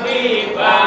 Happy.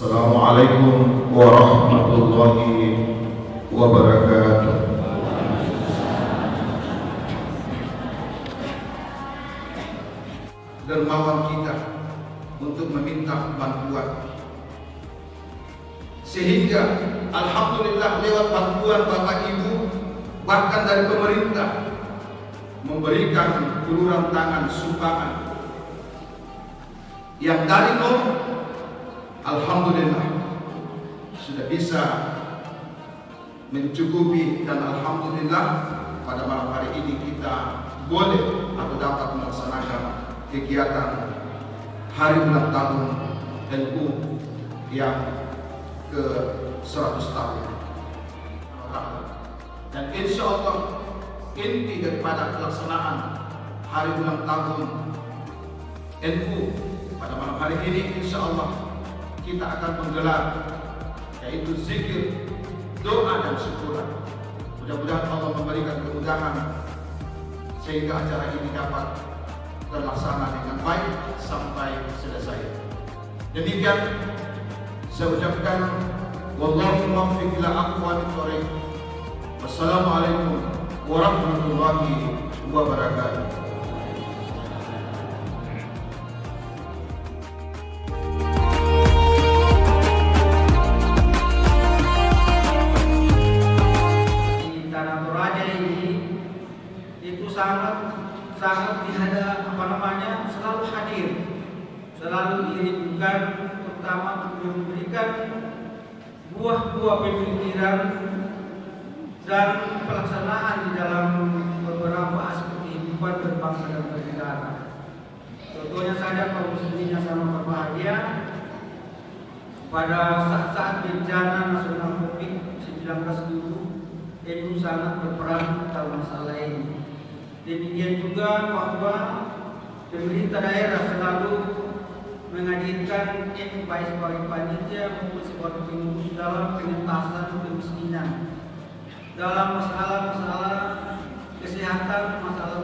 Assalamualaikum warahmatullahi wabarakatuh. Dermawan kita untuk meminta bantuan sehingga alhamdulillah lewat bantuan Bapak Ibu bahkan dari pemerintah memberikan uluran tangan sumbangan yang dari nol Alhamdulillah. Sudah bisa mencukupi dan Alhamdulillah pada malam hari ini kita boleh atau dapat melaksanakan kegiatan hari ulang tahun NU yang ke 100 tahun. Dan insya Allah inti daripada pelaksanaan hari ulang tahun NU pada malam hari ini insya Allah kita akan menggelar yaitu zikir, doa dan syukuran. Mudah-mudahan Allah memberikan kemudahan sehingga acara ini dapat terlaksana dengan baik sampai selesai. Demikian saya ucapkan wallahu muwaffiq ila aqwamit thoriq. Wassalamualaikum warahmatullahi wabarakatuh. Tanah Toraja ini itu sangat sangat dihada apa namanya selalu hadir selalu dirindukan terutama untuk memberikan buah-buah pemikiran dan pelaksanaan di dalam beberapa aspek kehidupan berbangsa dan bernegara. Contohnya saja kaum muslimin yang sama berbahagia pada saat-saat bencana nasional COVID-19 dulu itu sangat berperan dalam masalah ini. Demikian juga bahwa pemerintah daerah selalu menghadirkan baik sebagai panitia maupun sebagai pengurus dalam pengentasan kemiskinan dalam masalah-masalah kesehatan, masalah-masalah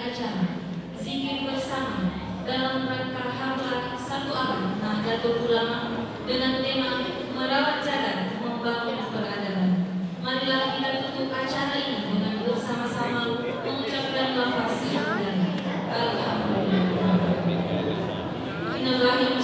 acara zikir bersama dalam rangka hamlah satu abad Nahdlatul Ulama dengan tema merawat jalan membangun peradaban. Marilah kita tutup acara ini dengan bersama-sama mengucapkan lafaz yang Alhamdulillah. inilah.